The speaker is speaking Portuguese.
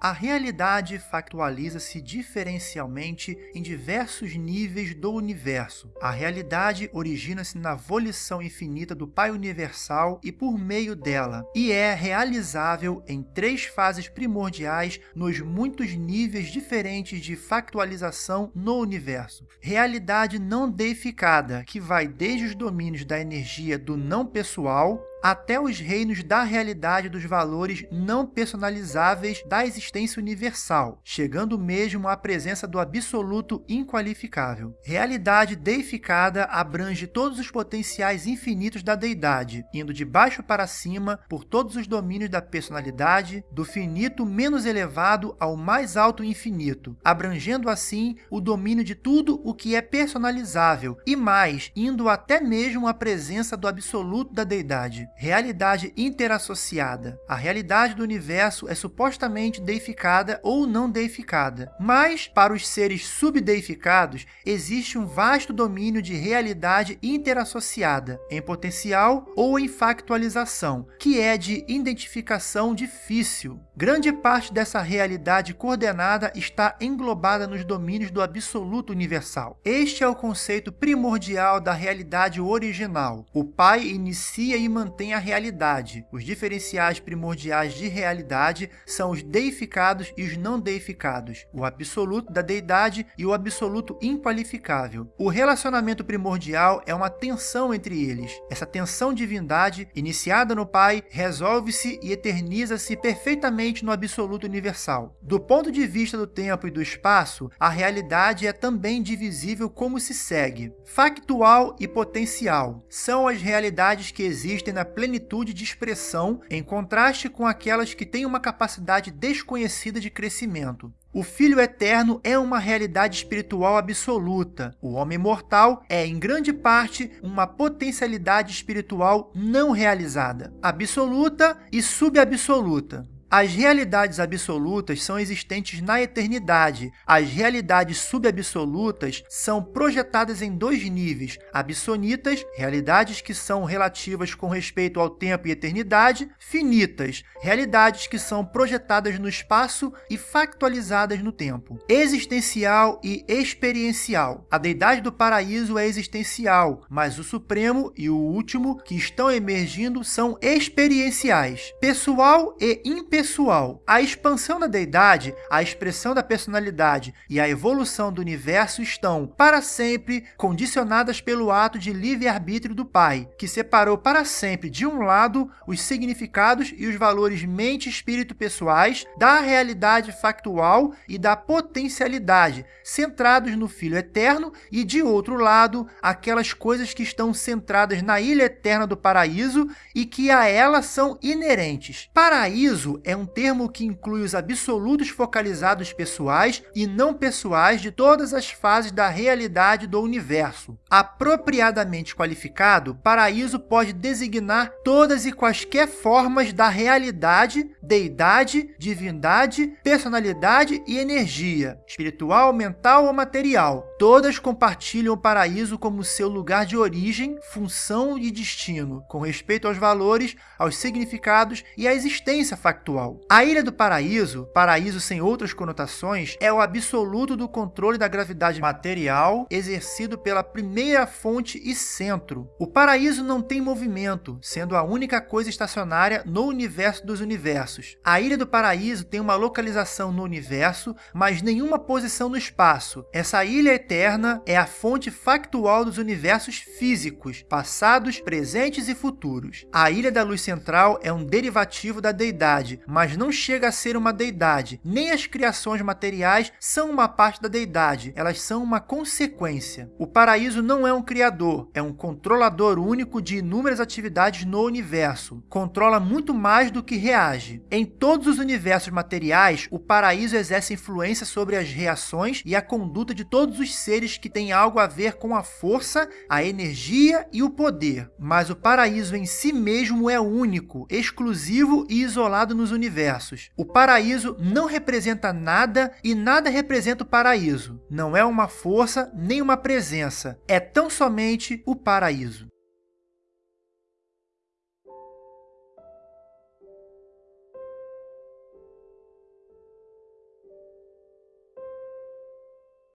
A realidade factualiza-se diferencialmente em diversos níveis do universo. A realidade origina-se na volição infinita do Pai Universal e por meio dela, e é realizável em três fases primordiais nos muitos níveis diferentes de factualização no universo. Realidade não deificada, que vai desde os domínios da energia do não pessoal até os reinos da realidade dos valores não personalizáveis da existência universal, chegando mesmo à presença do absoluto inqualificável. Realidade deificada abrange todos os potenciais infinitos da deidade, indo de baixo para cima por todos os domínios da personalidade, do finito menos elevado ao mais alto infinito, abrangendo assim o domínio de tudo o que é personalizável e mais, indo até mesmo à presença do absoluto da deidade realidade interassociada. A realidade do universo é supostamente deificada ou não deificada, mas para os seres subdeificados existe um vasto domínio de realidade interassociada, em potencial ou em factualização, que é de identificação difícil. Grande parte dessa realidade coordenada está englobada nos domínios do absoluto universal. Este é o conceito primordial da realidade original. O Pai inicia e mantém a realidade. Os diferenciais primordiais de realidade são os deificados e os não deificados, o absoluto da deidade e o absoluto inqualificável. O relacionamento primordial é uma tensão entre eles. Essa tensão divindade, iniciada no Pai, resolve-se e eterniza-se perfeitamente no absoluto universal. Do ponto de vista do tempo e do espaço, a realidade é também divisível como se segue. Factual e potencial são as realidades que existem na plenitude de expressão, em contraste com aquelas que têm uma capacidade desconhecida de crescimento. O Filho Eterno é uma realidade espiritual absoluta. O homem mortal é, em grande parte, uma potencialidade espiritual não realizada, absoluta e subabsoluta. As realidades absolutas são existentes na eternidade. As realidades subabsolutas são projetadas em dois níveis, absonitas, realidades que são relativas com respeito ao tempo e eternidade, finitas, realidades que são projetadas no espaço e factualizadas no tempo. Existencial e experiencial. A deidade do paraíso é existencial, mas o supremo e o último que estão emergindo são experienciais. Pessoal e impessoal pessoal. A expansão da deidade, a expressão da personalidade e a evolução do universo estão, para sempre, condicionadas pelo ato de livre-arbítrio do Pai, que separou para sempre, de um lado, os significados e os valores mente e espírito pessoais da realidade factual e da potencialidade, centrados no Filho Eterno, e, de outro lado, aquelas coisas que estão centradas na ilha eterna do paraíso e que a ela são inerentes. Paraíso é um termo que inclui os absolutos focalizados pessoais e não pessoais de todas as fases da realidade do universo. Apropriadamente qualificado, paraíso pode designar todas e quaisquer formas da realidade, deidade, divindade, personalidade e energia, espiritual, mental ou material. Todas compartilham o paraíso como seu lugar de origem, função e destino, com respeito aos valores, aos significados e à existência factual a Ilha do Paraíso, paraíso sem outras conotações, é o absoluto do controle da gravidade material exercido pela primeira fonte e centro. O paraíso não tem movimento, sendo a única coisa estacionária no universo dos universos. A Ilha do Paraíso tem uma localização no universo, mas nenhuma posição no espaço. Essa ilha eterna é a fonte factual dos universos físicos, passados, presentes e futuros. A Ilha da Luz Central é um derivativo da deidade, mas não chega a ser uma deidade. Nem as criações materiais são uma parte da deidade, elas são uma consequência. O paraíso não é um criador, é um controlador único de inúmeras atividades no universo. Controla muito mais do que reage. Em todos os universos materiais, o paraíso exerce influência sobre as reações e a conduta de todos os seres que têm algo a ver com a força, a energia e o poder. Mas o paraíso em si mesmo é único, exclusivo e isolado nos universos. O paraíso não representa nada e nada representa o paraíso. Não é uma força nem uma presença. É tão somente o paraíso.